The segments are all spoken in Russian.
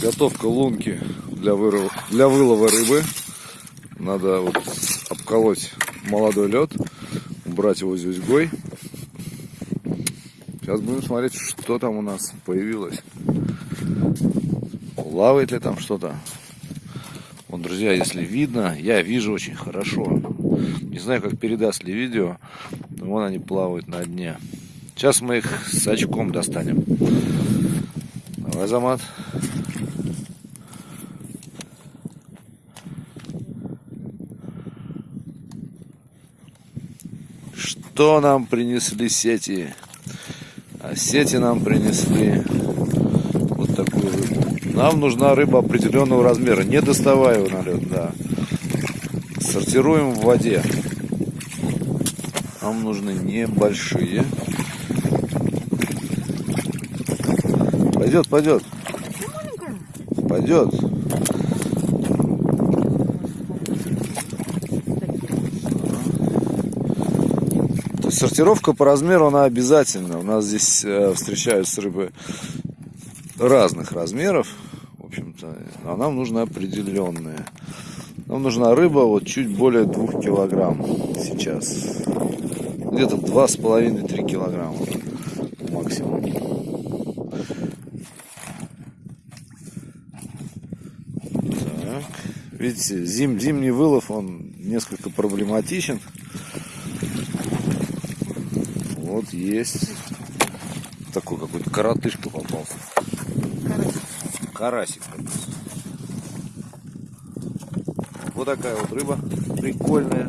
Готовка лунки для, вырыва, для вылова рыбы. Надо вот обколоть молодой лед, убрать его зюзьгой. Сейчас будем смотреть, что там у нас появилось. Плавает ли там что-то. Вот, друзья, если видно, я вижу очень хорошо. Не знаю, как передаст ли видео, но вон они плавают на дне. Сейчас мы их с очком достанем. Давай, Замат. Что нам принесли сети? А сети нам принесли вот такую рыбу. Нам нужна рыба определенного размера. Не доставай его на лед, да. Сортируем в воде. Нам нужны небольшие. Пойдет, пойдет. Пойдет. То есть сортировка по размеру, она обязательна. У нас здесь э, встречаются рыбы разных размеров. В общем-то, а нам нужна определенная. Нам нужна рыба вот чуть более двух килограмм сейчас. Где-то два с половиной-три килограмма максимум. Так. Видите, зим, зимний вылов, он несколько проблематичен. Вот есть такой какой-то коротышка попался. Карасик. Вот такая вот рыба прикольная.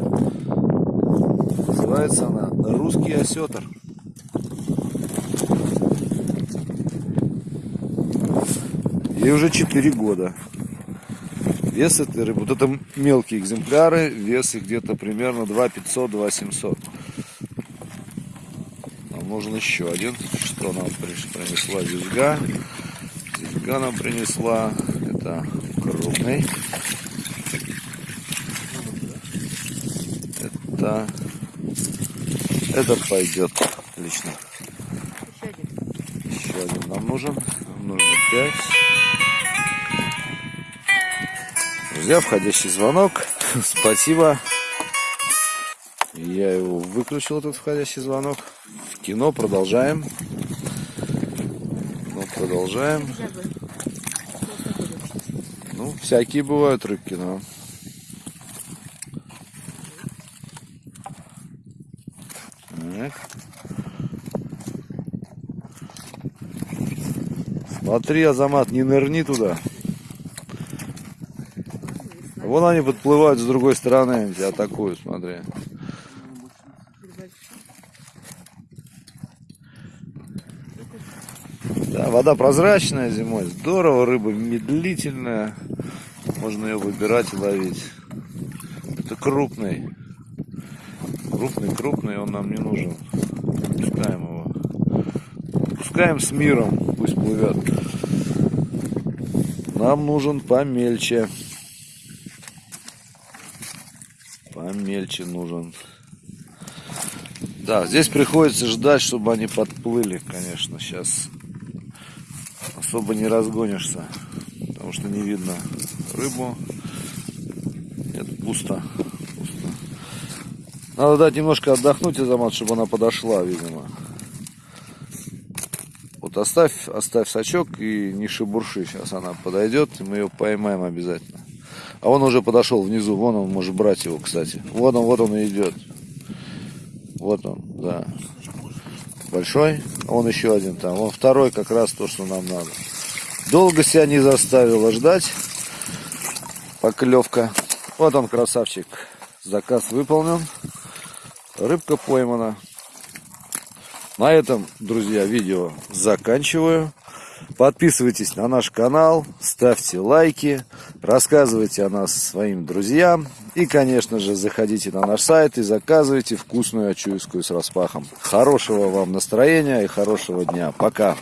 Называется она русский осетр. Ей уже 4 года. Вес этой рыбы, вот это мелкие экземпляры, вес их где-то примерно 2 500, 2 700. Нужен еще один. Что нам принесла визга? Визга нам принесла. Это крупный. Это, это пойдет отлично. Еще один нам нужен. Нам нужно 5. Друзья, входящий звонок. Спасибо. Я его выключил, этот входящий звонок. В кино продолжаем. Ну, продолжаем. Ну, всякие бывают рыбки, но... Так. Смотри, Азамат, не нырни туда. Вон они подплывают с другой стороны, тебя атакуют, смотри. Да, вода прозрачная зимой, здорово, рыба медлительная, можно ее выбирать и ловить. Это крупный, крупный, крупный, он нам не нужен. Пускаем его, пускаем с миром, пусть плывет. Нам нужен помельче. Помельче нужен. Да, здесь приходится ждать, чтобы они подплыли, конечно, сейчас особо не разгонишься, потому что не видно рыбу. Нет, пусто. пусто. Надо дать немножко отдохнуть, Азамат, чтобы она подошла, видимо. Вот оставь, оставь сачок и не шебурши. Сейчас она подойдет, и мы ее поймаем обязательно. А он уже подошел внизу. Вон он может брать его, кстати. Вот он, вот он и идет. Вот он, да. Большой. Вон еще один там. Вон второй как раз то, что нам надо. Долго себя не заставила ждать. Поклевка. Вот он, красавчик. Заказ выполнен. Рыбка поймана. На этом, друзья, видео заканчиваю. Подписывайтесь на наш канал, ставьте лайки, рассказывайте о нас своим друзьям. И, конечно же, заходите на наш сайт и заказывайте вкусную ачуевскую с распахом. Хорошего вам настроения и хорошего дня. Пока!